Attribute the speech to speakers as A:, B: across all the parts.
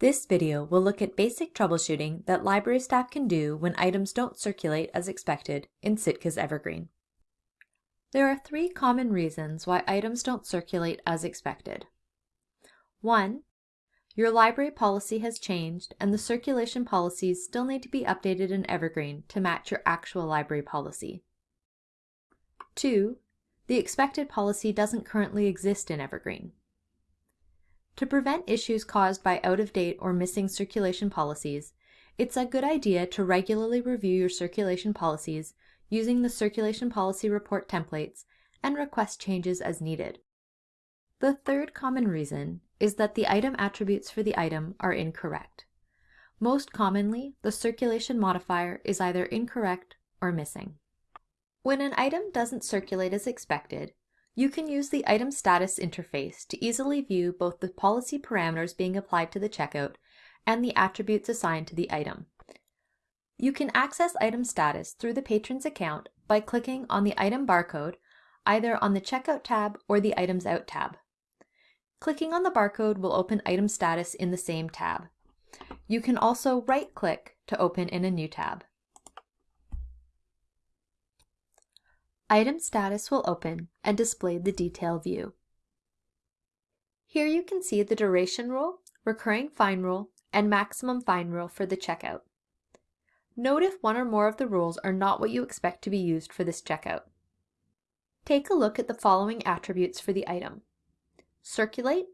A: This video will look at basic troubleshooting that library staff can do when items don't circulate as expected in Sitka's Evergreen. There are three common reasons why items don't circulate as expected. 1. Your library policy has changed and the circulation policies still need to be updated in Evergreen to match your actual library policy. 2. The expected policy doesn't currently exist in Evergreen. To prevent issues caused by out-of-date or missing circulation policies, it's a good idea to regularly review your circulation policies using the Circulation Policy Report templates and request changes as needed. The third common reason is that the item attributes for the item are incorrect. Most commonly, the circulation modifier is either incorrect or missing. When an item doesn't circulate as expected, you can use the Item Status interface to easily view both the policy parameters being applied to the checkout and the attributes assigned to the item. You can access item status through the patron's account by clicking on the item barcode either on the Checkout tab or the Items Out tab. Clicking on the barcode will open item status in the same tab. You can also right-click to open in a new tab. Item status will open and display the detail view. Here you can see the duration rule, recurring fine rule, and maximum fine rule for the checkout. Note if one or more of the rules are not what you expect to be used for this checkout. Take a look at the following attributes for the item. Circulate,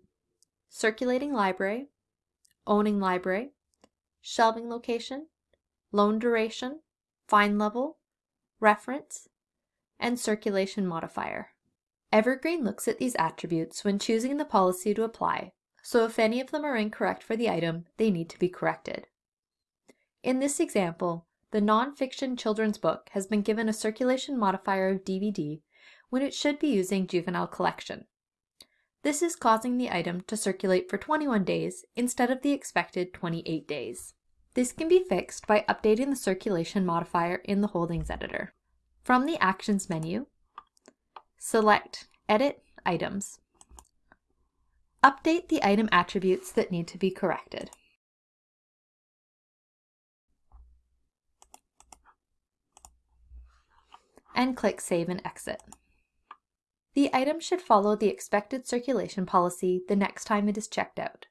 A: circulating library, owning library, shelving location, loan duration, fine level, reference, and circulation modifier. Evergreen looks at these attributes when choosing the policy to apply, so if any of them are incorrect for the item, they need to be corrected. In this example, the nonfiction children's book has been given a circulation modifier of DVD when it should be using juvenile collection. This is causing the item to circulate for 21 days instead of the expected 28 days. This can be fixed by updating the circulation modifier in the Holdings Editor. From the Actions menu, select Edit Items. Update the item attributes that need to be corrected. And click Save and Exit. The item should follow the expected circulation policy the next time it is checked out.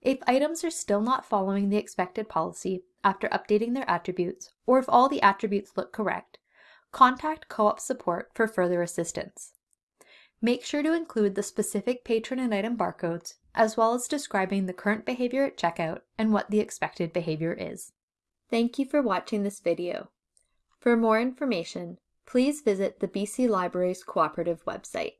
A: If items are still not following the expected policy after updating their attributes, or if all the attributes look correct, contact co-op support for further assistance. Make sure to include the specific patron and item barcodes, as well as describing the current behavior at checkout and what the expected behavior is. Thank you for watching this video. For more information, please visit the BC Libraries Cooperative website.